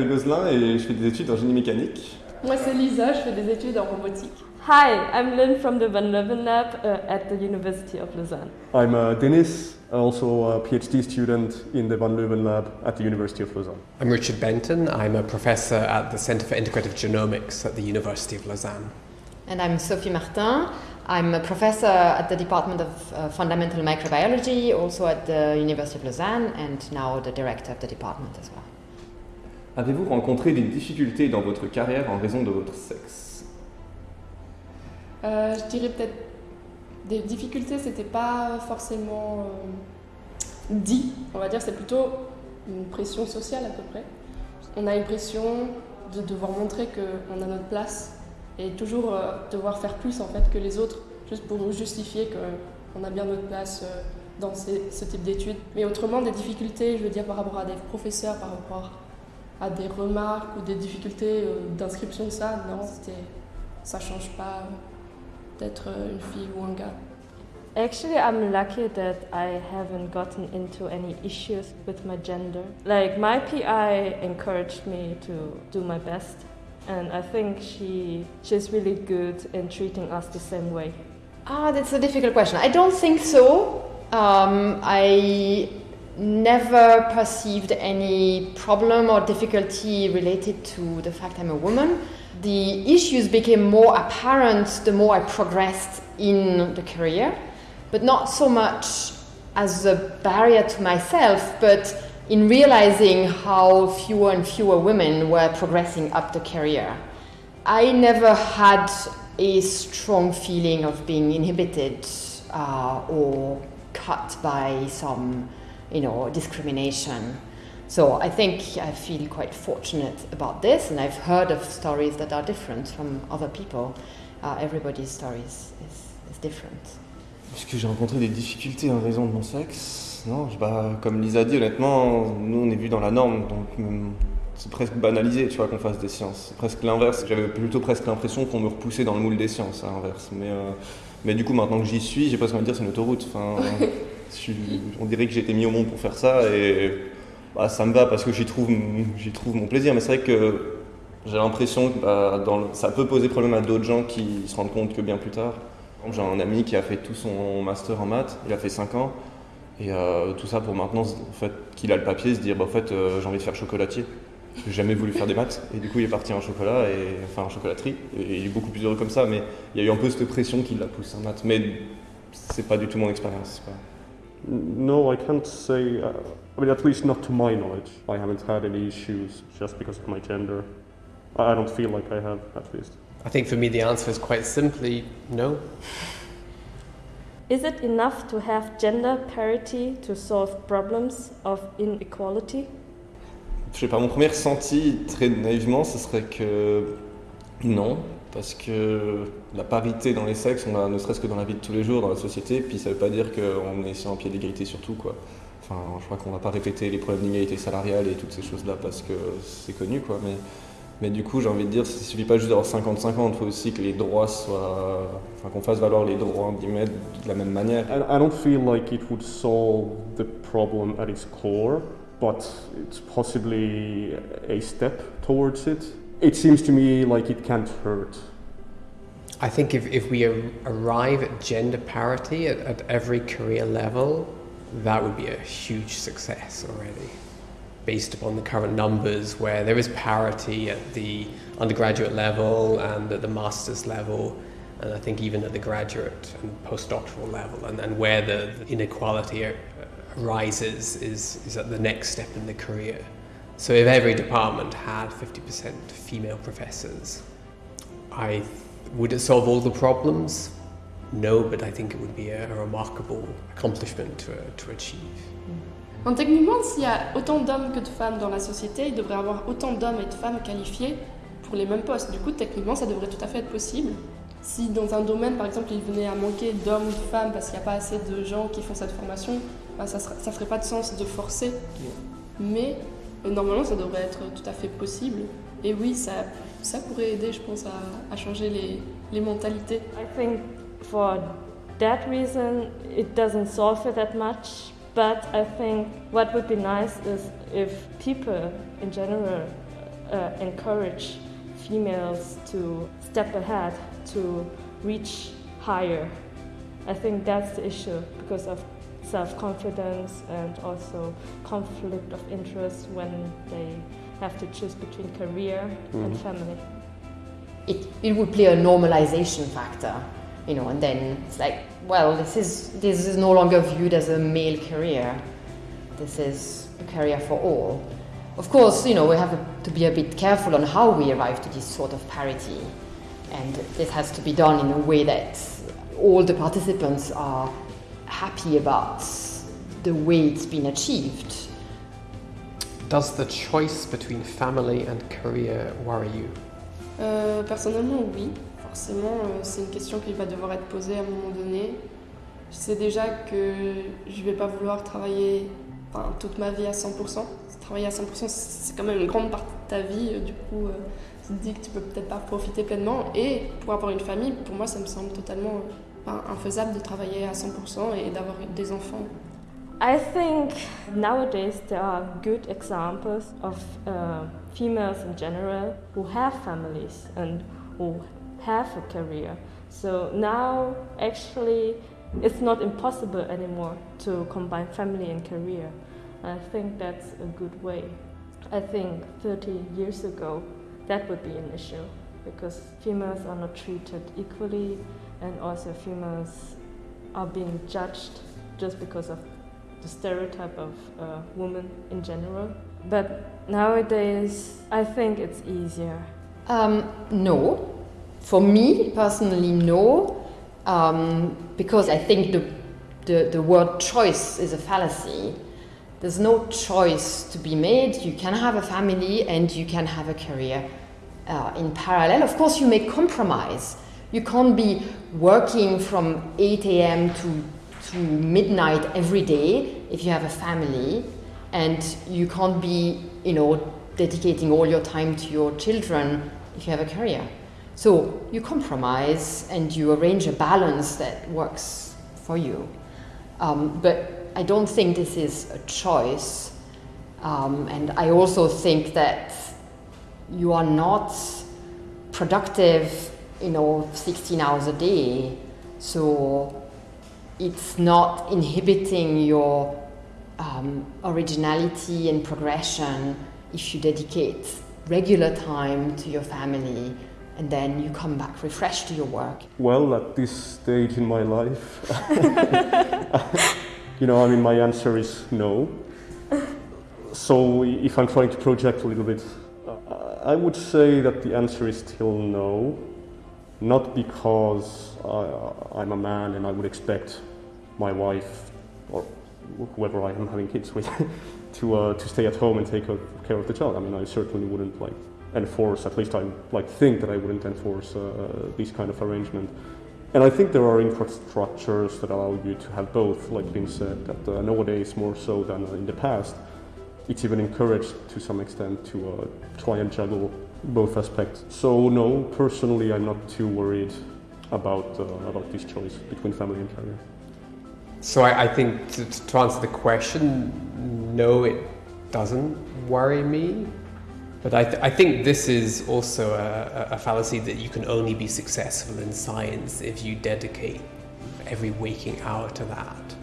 Je m'appelle Gozlin et je fais des études en génie mécanique. Moi c'est Lisa, je fais des études en robotique. Hi, I'm Lynn from the Van Leeuwen Lab uh, at the University of Lausanne. I'm uh, Denis, also a PhD student in the Van Leeuwen Lab at the University of Lausanne. I'm Richard Benton. I'm a professor at the Centre for Integrative Genomics at the University of Lausanne. And I'm Sophie Martin. I'm a professor at the Department of uh, Fundamental Microbiology, also at the University of Lausanne, and now the director of the department as well. Avez-vous rencontré des difficultés dans votre carrière en raison de votre sexe? Euh, je dirais peut-être des difficultés, c'était pas forcément euh, dit, on va dire, c'est plutôt une pression sociale à peu près. On a une pression de devoir montrer qu'on a notre place et toujours euh, devoir faire plus en fait que les autres, juste pour justifier qu'on a bien notre place dans ce type d'études. Mais autrement, des difficultés, je veux dire, par rapport à des professeurs, par rapport à des remarques ou des difficultés euh, d'inscription ça, non, c'était, ça change pas euh, d'être euh, une fille ou un gars. Actually, I'm lucky that I haven't gotten into any issues with my gender. Like, my PI encouraged me to do my best, and I think she, she's really good in treating us the same way. Ah, that's a difficult question. I don't think so. Um, I never perceived any problem or difficulty related to the fact I'm a woman. The issues became more apparent the more I progressed in the career, but not so much as a barrier to myself, but in realizing how fewer and fewer women were progressing up the career. I never had a strong feeling of being inhibited uh, or cut by some, you know, discrimination. So I think I feel quite fortunate about this, and I've heard of stories that are different from other people. Uh, everybody's story is, is, is different. Est-ce que j'ai rencontré des difficultés en raison de mon sexe? Non, bah, comme Lisa dit, honnêtement, nous on est vu dans la norme, donc hum, c'est presque banalisé, tu vois, qu'on fasse des sciences. C'est presque l'inverse. J'avais plutôt presque l'impression qu'on me repoussait dans le moule des sciences, à l'inverse. Mais, euh, mais du coup, maintenant que j'y suis, j'ai presque envie de dire c'est une autoroute. Enfin, on dirait que j'ai été mis au monde pour faire ça et bah, ça me va parce que j'y trouve, j'y trouve mon plaisir. Mais c'est vrai que j'ai l'impression que bah, ça peut poser problème à d'autres gens qui se rendent compte que bien plus tard. J'ai un ami qui a fait tout son master en maths, il a fait 5 ans, et euh, tout ça pour maintenant, en fait, qu'il a le papier, se dire, bah, en fait, euh, j'ai envie de faire chocolatier. J'ai jamais voulu faire des maths, et du coup, il est parti en chocolat, et, enfin en chocolaterie, et il est beaucoup plus heureux comme ça, mais il y a eu un peu cette pression qui l'a poussé en maths. Mais c'est pas du tout mon expérience. C'est pas- No, I can't say. Uh, I mean, at least not to my knowledge. I haven't had any issues just because of my gender. I I don't feel like I have, at least. I think for me the answer is quite simply no. Is it enough to have gender parity to solve problems of inequality? Je sais pas, mon premier ressenti, très naïvement, ce serait que non, parce que la parité dans les sexes, on a ne serait-ce que dans la vie de tous les jours, dans la société, puis ça veut pas dire qu'on est sur un pied d'égalité sur tout, quoi. Enfin, je crois qu'on va pas répéter les problèmes d'inégalité salariale et toutes ces choses-là parce que c'est connu, quoi. Mais, mais du coup, j'ai envie de dire, il suffit pas juste d'avoir 50-50, il faut aussi que les droits soient. Qu'on fasse valoir les droits, de la même manière. I don't feel like it would solve the problem at its core, but it's possibly a step towards it. It seems to me like it can't hurt. I think if, if we ar- arrive at gender parity at, at every career level, that would be a huge success already. Based upon the current numbers, where there is parity at the undergraduate level and at the master's level, and I think even at the graduate and postdoctoral level, and, and where the, the inequality arises is, is at the next step in the career. So if every department had 50% female professors, I would it solve all the problems? No, but I think it would be a, a remarkable accomplishment to, to achieve. Donc, techniquement, s'il y a autant d'hommes que de femmes dans la société, il devrait y avoir autant d'hommes et de femmes qualifiés pour les mêmes postes. Du coup, techniquement, ça devrait tout à fait être possible. Si dans un domaine, par exemple, il venait à manquer d'hommes ou de femmes parce qu'il n'y a pas assez de gens qui font cette formation, ben, ça ne ferait pas de sens de forcer. Mais normalement, ça devrait être tout à fait possible. Et oui, ça, ça pourrait aider, je pense, à, à changer les, les mentalités. I think for that reason it doesn't solve it that much. But I think what would be nice is if people in general uh, encourage females to step ahead to reach higher. I think that's the issue because of self confidence and also conflict of interest when they have to choose between career and Mhm. family. it, it would play a normalization factor, you know, and then it's like, well, this is this is no longer viewed as a male career. This is a career for all. Of course, you know, we have to be a bit careful on how we arrive to this sort of parity, and this has to be done in a way that all the participants are happy about the way it's been achieved. Does the choice between family and career worry you? Euh, personnellement, oui. Forcément, euh, c'est une question qui va devoir être posée à un moment donné. Je sais déjà que je vais pas vouloir travailler enfin, toute ma vie à 100%. Travailler à 100%, c'est quand même une grande partie de ta vie. euh, Du coup, euh, tu te dis que tu peux peut-être pas profiter pleinement. Et pour avoir une famille, pour moi, ça me semble totalement infaisable de travailler à 100% et d'avoir des enfants. I think nowadays there are good examples of uh, females in general who have families and who have a career. So now, actually, it's not impossible anymore to combine family and career. I think that's a good way. I think 30 years ago that would be an issue because females are not treated equally and also females are being judged just because of the stereotype of uh, women in general. But nowadays, I think it's easier. Um, no. For me personally, no. Um, because I think the, the, the word choice is a fallacy. There's no choice to be made. You can have a family and you can have a career uh, in parallel. Of course, you may compromise. You can't be working from 8 a.m. to, to midnight every day if you have a family, and you can't be, you know, dedicating all your time to your children if you have a career. So you compromise and you arrange a balance that works for you. Um, but I don't think this is a choice. Um, and I also think that you are not productive, you know, 16 hours a day. So it's not inhibiting your um, originality and progression if you dedicate regular time to your family and then you come back refreshed to your work. Well, at this stage in my life, you know, I mean, my answer is no. So, if I'm trying to project a little bit, uh, I would say that the answer is still no. Not because I, I'm a man and I would expect my wife or whoever I am having kids with to, uh, to stay at home and take care of the child. I mean, I certainly wouldn't like enforce, at least I like think that I wouldn't enforce uh, this kind of arrangement. And I think there are infrastructures that allow you to have both, like being said, that uh, nowadays more so than in the past. It's even encouraged to some extent to uh, try and juggle both aspects. So no, personally, I'm not too worried about uh, about this choice between family and career. So I, I think to, to answer the question, no, it doesn't worry me. But I, th- I think this is also a, a fallacy that you can only be successful in science if you dedicate every waking hour to that.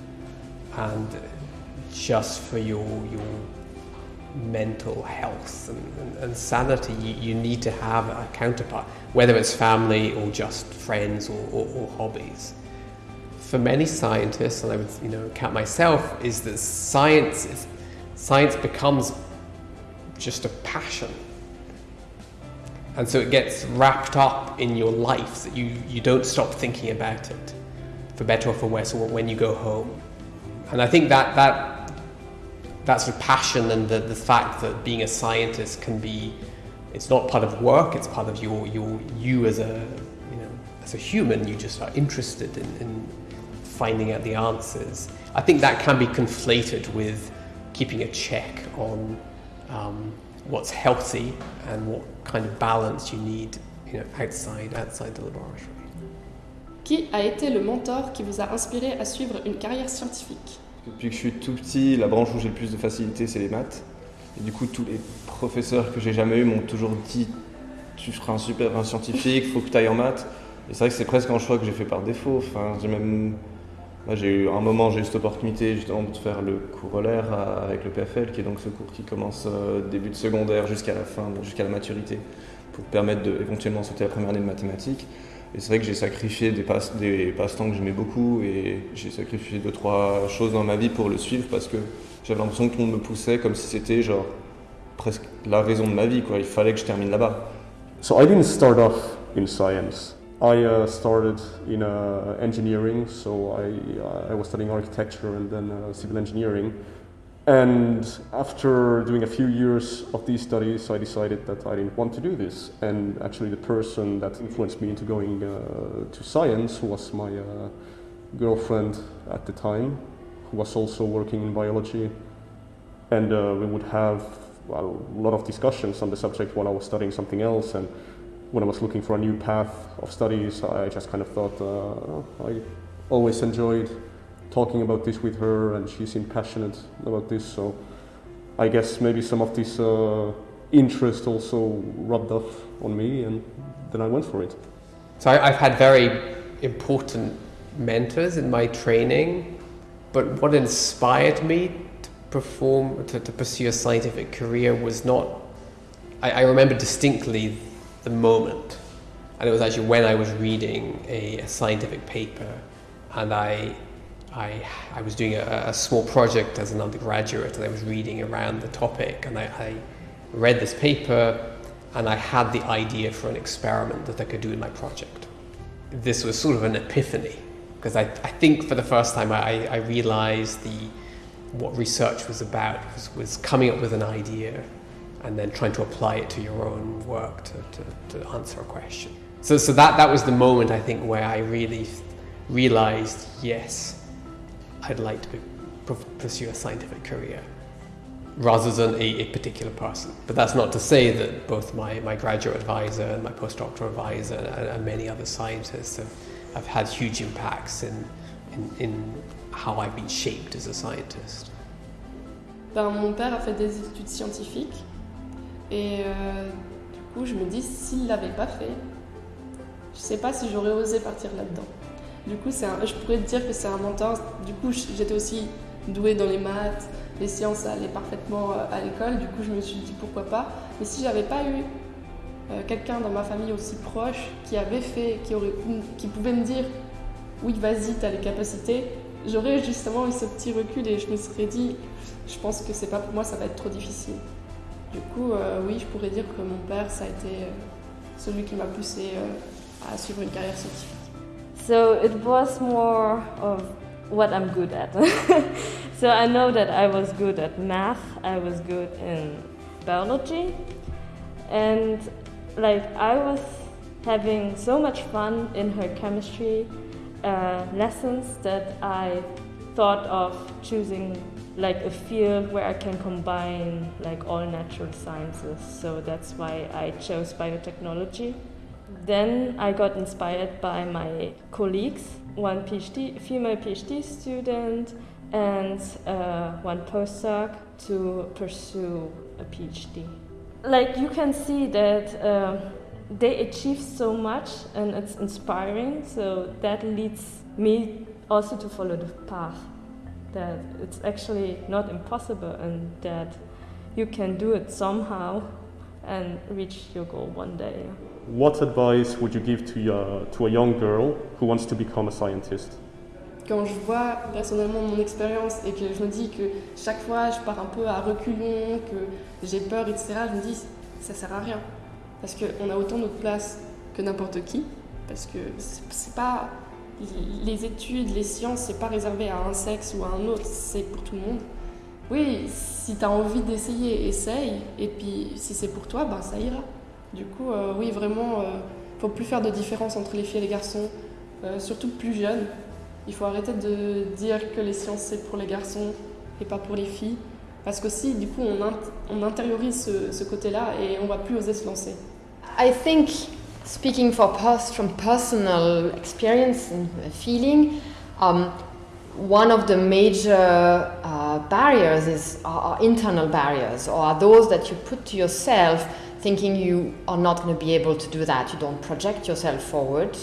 And just for your, your mental health and, and, and sanity, you, you need to have a counterpart, whether it's family or just friends or, or, or hobbies. For many scientists, and I would you know count myself, is that science is, science becomes just a passion, and so it gets wrapped up in your life that you you don't stop thinking about it, for better or for worse, or when you go home, and I think that that that sort of passion and the, the fact that being a scientist can be it's not part of work it's part of your your you as a you know as a human you just are interested in, in finding out the answers. I think that can be conflated with keeping a check on um, what's healthy and what kind of balance you need you know, outside, outside the laboratory. Qui a été le mentor qui vous a inspiré à suivre une carrière scientifique Depuis que je suis tout petit, la branche où j'ai le plus de facilité, c'est les maths. Et du coup, tous les professeurs que j'ai jamais eus m'ont toujours dit tu feras un super un scientifique, faut que tu ailles en maths. Et c'est vrai que c'est presque un choix que j'ai fait par défaut. Enfin, j'ai même j'ai eu un moment, j'ai eu cette opportunité justement de faire le corollaire avec le PFL, qui est donc ce cours qui commence euh, début de secondaire jusqu'à la fin, jusqu'à la maturité, pour permettre de éventuellement sauter la première année de mathématiques. Et c'est vrai que j'ai sacrifié des, passe, des passe-temps que j'aimais beaucoup et j'ai sacrifié deux, trois choses dans ma vie pour le suivre parce que j'avais l'impression que tout le monde me poussait comme si c'était genre presque la raison de ma vie, quoi. Il fallait que je termine là-bas. So I didn't start off in science. I uh, started in uh, engineering, so I, I was studying architecture and then uh, civil engineering. And after doing a few years of these studies, I decided that I didn't want to do this. And actually, the person that influenced me into going uh, to science was my uh, girlfriend at the time, who was also working in biology. And uh, we would have a lot of discussions on the subject while I was studying something else. And when I was looking for a new path of studies, I just kind of thought uh, I always enjoyed talking about this with her, and she seemed passionate about this. So I guess maybe some of this uh, interest also rubbed off on me, and then I went for it. So I've had very important mentors in my training, but what inspired me to perform to, to pursue a scientific career was not. I, I remember distinctly the moment. And it was actually when I was reading a, a scientific paper and I, I, I was doing a, a, small project as an undergraduate and I was reading around the topic and I, I read this paper and I had the idea for an experiment that I could do in my project. This was sort of an epiphany because I, I think for the first time I, I realized the, what research was about was, was coming up with an idea and then trying to apply it to your own work to, to, to answer a question. So, so that, that was the moment I think where I really realized yes, I'd like to pursue a scientific career rather than a, a, particular person. But that's not to say that both my, my graduate advisor and my postdoctoral advisor and, and many other scientists have, have had huge impacts in, in, in how I've been shaped as a scientist. Ben, mon père a fait des études scientifiques Et euh, du coup, je me dis, s'il l'avait pas fait, je sais pas si j'aurais osé partir là-dedans. Du coup, je pourrais te dire que c'est un mentor. Du coup, j'étais aussi douée dans les maths, les sciences, ça allait parfaitement euh, à l'école. Du coup, je me suis dit pourquoi pas. Mais si j'avais pas eu euh, quelqu'un dans ma famille aussi proche qui avait fait, qui, aurait, qui pouvait me dire oui, vas-y, tu as les capacités, j'aurais justement eu ce petit recul et je me serais dit, je pense que c'est pas pour moi, ça va être trop difficile. Du coup, euh, oui, je pourrais dire que mon père, ça a été celui qui m'a poussé à suivre une carrière scientifique. So it was more of what I'm good at. so I know that I was good at math, I was good in biology, and like I was having so much fun in her chemistry uh, lessons that I thought of choosing like a field where I can combine like all natural sciences. So that's why I chose biotechnology. Then I got inspired by my colleagues, one PhD, female PhD student, and uh, one postdoc to pursue a PhD. Like you can see that uh, they achieve so much and it's inspiring, so that leads me also to follow the path that it's actually not impossible and that you can do it somehow and reach your goal one day. What advice would you give to, your, to a young girl who wants to become a scientist? Quand je vois personnellement mon expérience et que je me dis que chaque fois je pars un peu à reculons, que j'ai peur, etc., je me dis ça sert à rien. Parce qu'on a autant notre place que n'importe qui. Parce que c'est pas les études, les sciences, c'est pas réservé à un sexe ou à un autre, c'est pour tout le monde. Oui, si tu as envie d'essayer, essaye. Et puis si c'est pour toi, ben ça ira. Du coup, euh, oui, vraiment, euh, faut plus faire de différence entre les filles et les garçons, euh, surtout plus jeunes. Il faut arrêter de dire que les sciences c'est pour les garçons et pas pour les filles. Parce que si, du coup, on, on intériorise ce, côté-là et on va plus oser se lancer. I think speaking for from personal experience and feeling, um, one of the major uh, barriers is are internal barriers, or are those that you put to yourself, thinking you are not going to be able to do that. You don't project yourself forward,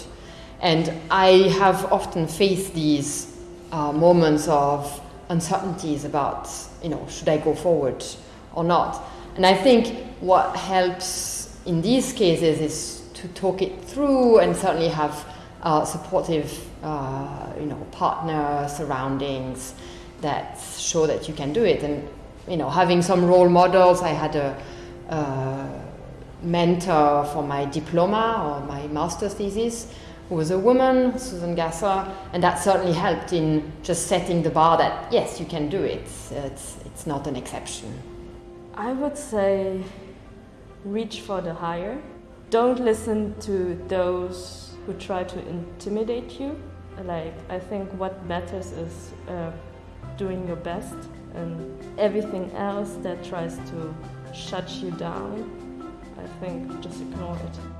and I have often faced these uh, moments of uncertainties about, you know, should I go forward or not. And I think what helps in these cases is to talk it through and certainly have uh, supportive, uh, you know, partner surroundings that show that you can do it. And you know, having some role models. I had a, a mentor for my diploma or my master's thesis who was a woman, Susan Gasser, and that certainly helped in just setting the bar that yes, you can do it. It's, it's not an exception. I would say reach for the higher. Don't listen to those who try to intimidate you. Like, I think what matters is uh, doing your best, and everything else that tries to shut you down, I think just ignore it.